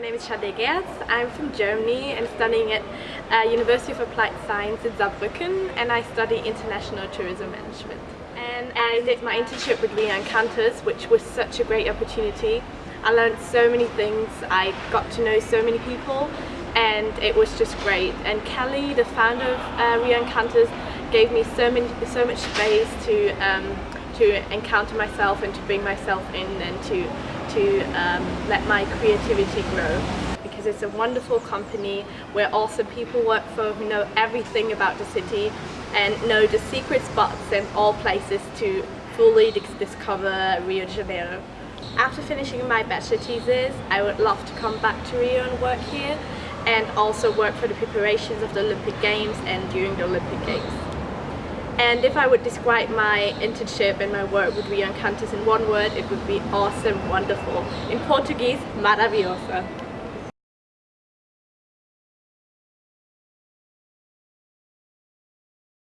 name is Shade Gerz. I'm from Germany and studying at uh, University of Applied Science in Saarbrücken and I study International Tourism Management. And I did my internship with Rio Encantos which was such a great opportunity. I learned so many things, I got to know so many people and it was just great. And Kelly, the founder of uh, Encantos, gave me so many, so much space to um, to encounter myself and to bring myself in and to to um, let my creativity grow because it's a wonderful company where also people work for who know everything about the city and know the secret spots and all places to fully discover Rio de Janeiro. After finishing my bachelor thesis, I would love to come back to Rio and work here and also work for the preparations of the Olympic Games and during the Olympic Games. And if I would describe my internship and my work with Rio Encantos in one word, it would be awesome, wonderful. In Portuguese, maravilhosa.